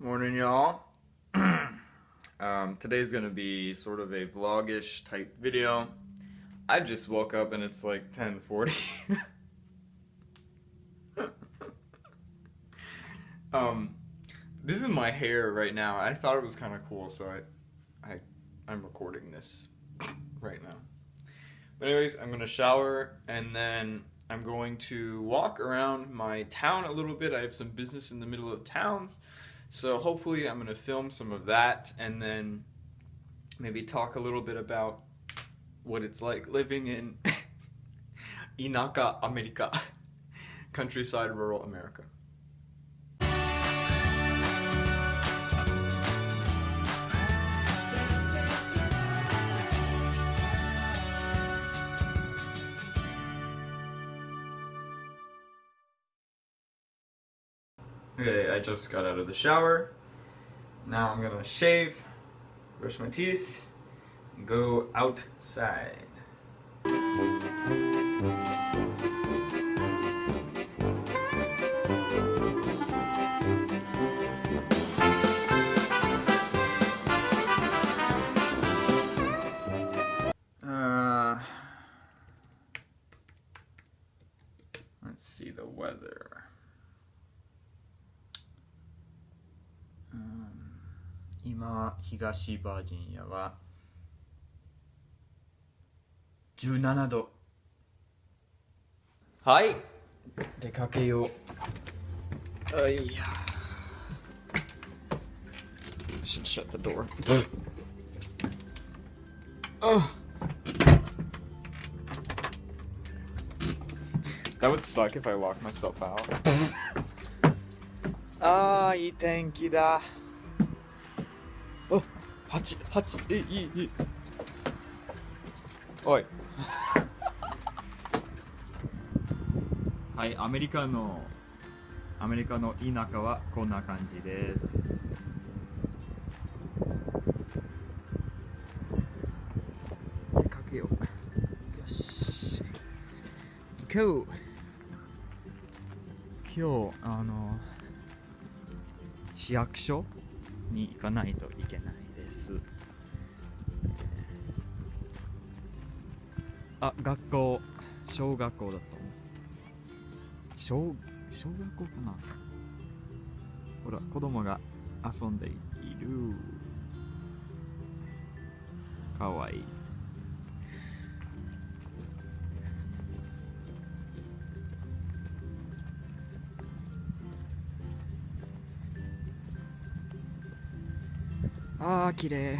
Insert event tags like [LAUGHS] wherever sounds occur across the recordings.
Morning, y'all. [CLEARS THROAT] um, today's gonna be sort of a vlogish type video. I just woke up and it's like 10:40. [LAUGHS] um, this is my hair right now. I thought it was kind of cool, so I, I, I'm recording this [CLEARS THROAT] right now. But anyways, I'm gonna shower and then I'm going to walk around my town a little bit. I have some business in the middle of towns. So hopefully I'm going to film some of that and then maybe talk a little bit about what it's like living in [LAUGHS] Inaka America, [LAUGHS] countryside rural America. Okay, I just got out of the shower. Now I'm gonna shave, brush my teeth, go outside. 東バージニアは17度はい出かけようあいや should shut the door oh that would suck if I locked myself out ああいい天気だおハチハチえいいいい。おい。[LAUGHS] はいアメリカのアメリカの田舎はこんな感じです。出かけようよし。今日今日あの市役所？に行かないといけないです。あ、学校、小学校だと思う。小、小学校かなほら、子供が遊んでいる。かわいい。あー、綺麗。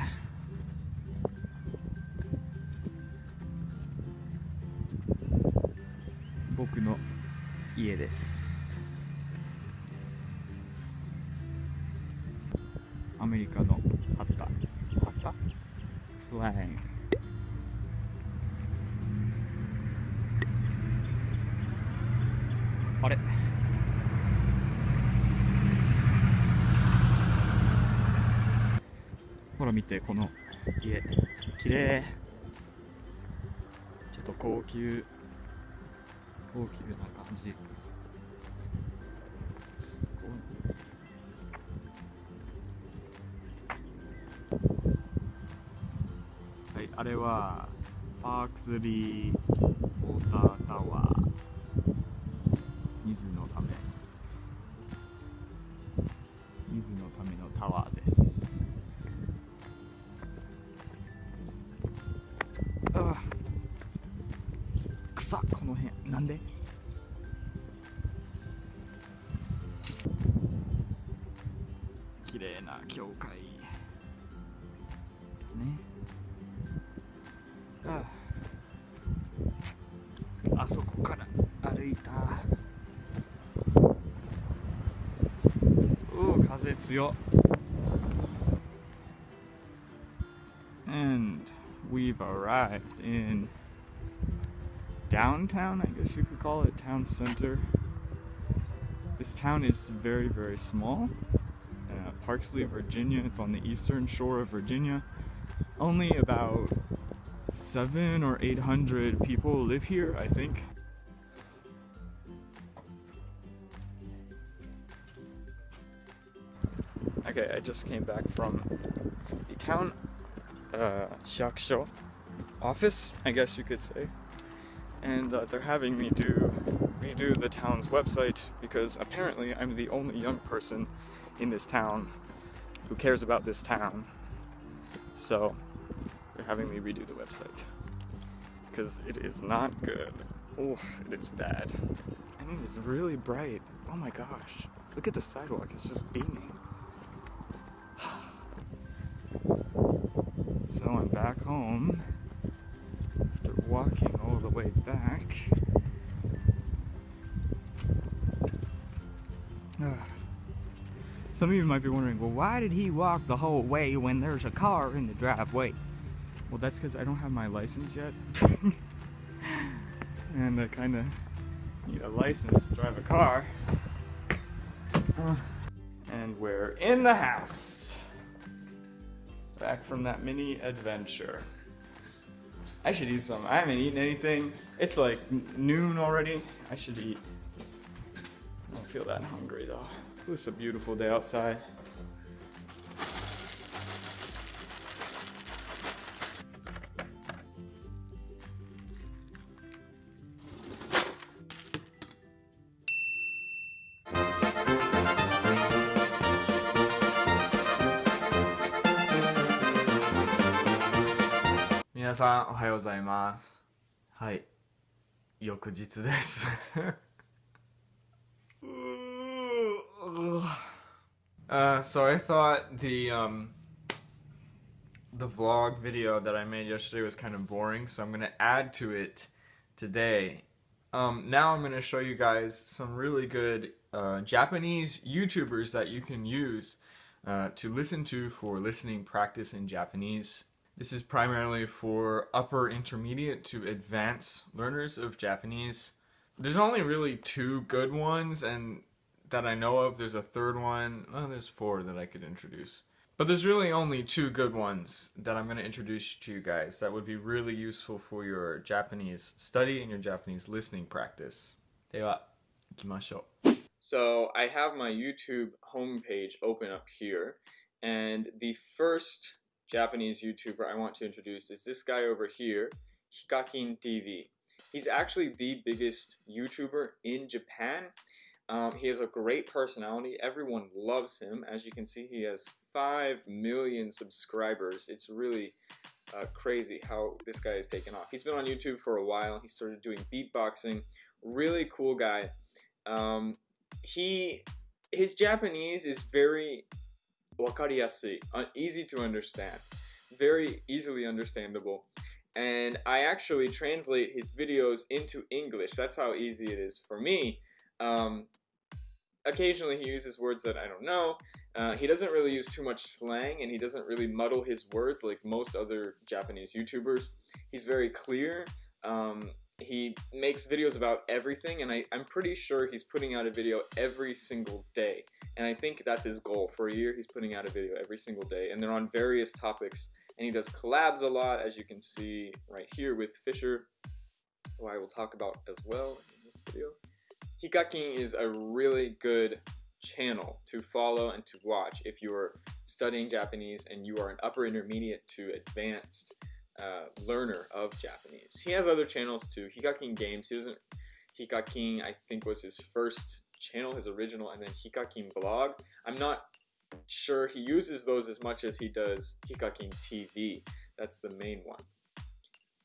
僕の家です。アメリカの旗。旗？フラッグ。あれほら見てこの家。綺麗。ちょっと高級高級な感じ。すごい。はいあれはパークスリーウォータータワー。水のため。水のためのタワーです。教会ねああそこから歩いたおお風強っ And we've arrived in downtown, I guess you could call it, town center. This town is very, very small. Parksley, Virginia. It's on the eastern shore of Virginia. Only about seven or eight hundred people live here, I think. Okay, I just came back from the town uh, office, I guess you could say. And uh, they're having me do redo the town's website because apparently I'm the only young person in this town who cares about this town. So they're having me redo the website because it is not good. Oh, it is bad. And it is really bright. Oh my gosh. Look at the sidewalk, it's just beaming. [SIGHS] So I'm back home after walking all the way back. [SIGHS] Ah. Some of you might be wondering, well, why did he walk the whole way when there's a car in the driveway? Well, that's because I don't have my license yet. [LAUGHS] and I kind of need a license to drive a car. Uh, and we're in the house. Back from that mini adventure. I should eat some. I haven't eaten anything. It's like noon already. I should eat. I don't feel that hungry though. It's a beautiful day outside. 皆さんおはようございますはい翌日です uh, so I thought the um, the vlog video that I made yesterday was kind of boring, so I'm gonna add to it today. Um, now I'm gonna show you guys some really good uh, Japanese YouTubers that you can use uh, to listen to for listening practice in Japanese. This is primarily for upper intermediate to advanced learners of Japanese. There's only really two good ones, and that I know of, there's a third one. Well, there's four that I could introduce. But there's really only two good ones that I'm going to introduce to you guys that would be really useful for your Japanese study and your Japanese listening practice. では、行きましょう. So I have my YouTube homepage open up here, and the first Japanese YouTuber I want to introduce is this guy over here, Hikakin TV. He's actually the biggest YouTuber in Japan. um, he has a great personality. Everyone loves him. As you can see, he has 5 million subscribers. It's really uh, crazy how this guy has taken off. He's been on YouTube for a while. He started doing beatboxing. Really cool guy. Um, he his Japanese is very wakariyasui, uh, easy to understand, very easily understandable. And I actually translate his videos into English. That's how easy it is for me. Um, occasionally he uses words that I don't know. Uh, he doesn't really use too much slang and he doesn't really muddle his words like most other Japanese YouTubers. He's very clear. Um, he makes videos about everything and I, I'm pretty sure he's putting out a video every single day. And I think that's his goal. For a year, he's putting out a video every single day, and they're on various topics. And he does collabs a lot, as you can see right here with Fisher, who I will talk about as well in this video. Hikakin is a really good channel to follow and to watch if you are studying Japanese and you are an upper intermediate to advanced uh, learner of Japanese. He has other channels too. Hikakin Games. He doesn't. Hikakin, I think, was his first channel, his original, and then Hikakin blog. I'm not sure he uses those as much as he does Hikakin TV. That's the main one.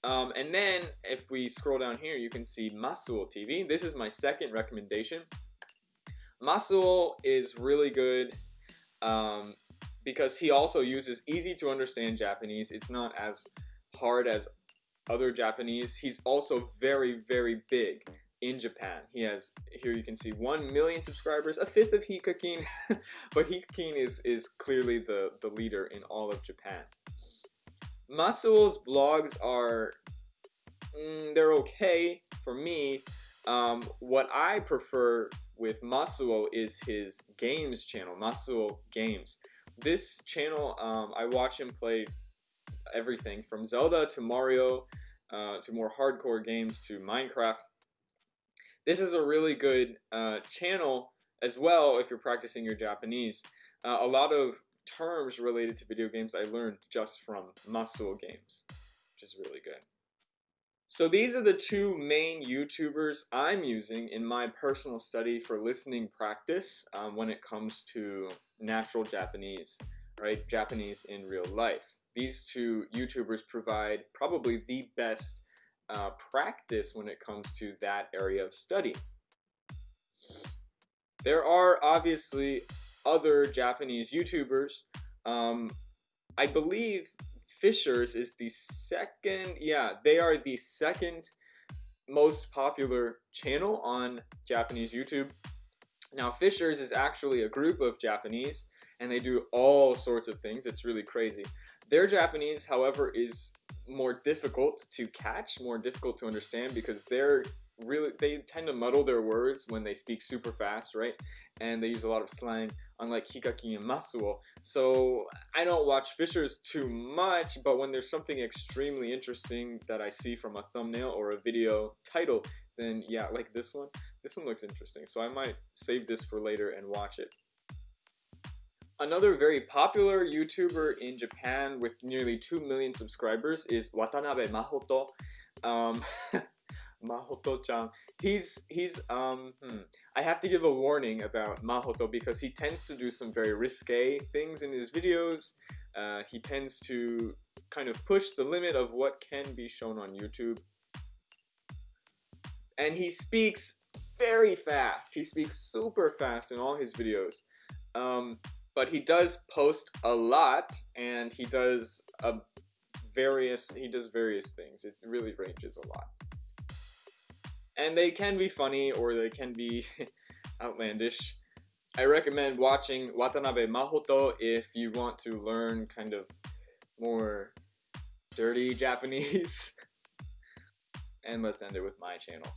Um, and then if we scroll down here, you can see Masuo TV. This is my second recommendation. Masuo is really good um, because he also uses easy to understand Japanese. It's not as hard as other Japanese. He's also very, very big in Japan. He has here you can see 1 million subscribers, a fifth of Hikakin, [LAUGHS] but Hikakin is is clearly the the leader in all of Japan. Masuo's blogs are mm, they're okay for me. Um, what I prefer with Masuo is his games channel, Masuo Games. This channel, um, I watch him play everything from Zelda to Mario uh, to more hardcore games to Minecraft this is a really good uh, channel as well if you're practicing your Japanese. Uh, a lot of terms related to video games I learned just from Masuo Games, which is really good. So these are the two main YouTubers I'm using in my personal study for listening practice um, when it comes to natural Japanese, right? Japanese in real life. These two YouTubers provide probably the best uh, practice when it comes to that area of study. There are obviously other Japanese YouTubers. Um, I believe Fischer's is the second, yeah, they are the second most popular channel on Japanese YouTube. Now, Fischer's is actually a group of Japanese, and they do all sorts of things. It's really crazy. Their Japanese, however, is more difficult to catch, more difficult to understand because they're really they tend to muddle their words when they speak super fast, right? And they use a lot of slang, unlike Hikakin and Masuo. So I don't watch Fischer's too much, but when there's something extremely interesting that I see from a thumbnail or a video title, then yeah, like this one, this one looks interesting. So I might save this for later and watch it. Another very popular YouTuber in Japan with nearly 2 million subscribers is Watanabe Mahoto. Um, [LAUGHS] Mahoto-chan. He's he's um hmm, I have to give a warning about Mahoto because he tends to do some very risque things in his videos. Uh, he tends to kind of push the limit of what can be shown on YouTube. And he speaks very fast. He speaks super fast in all his videos. Um, but he does post a lot and he does a various he does various things it really ranges a lot and they can be funny or they can be [LAUGHS] outlandish i recommend watching watanabe mahoto if you want to learn kind of more dirty [LAUGHS] japanese and let's end it with my channel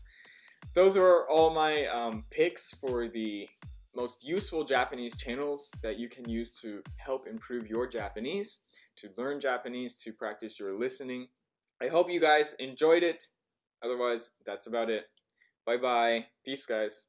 those are all my um, picks for the most useful Japanese channels that you can use to help improve your Japanese, to learn Japanese, to practice your listening. I hope you guys enjoyed it. Otherwise, that's about it. Bye bye. Peace, guys.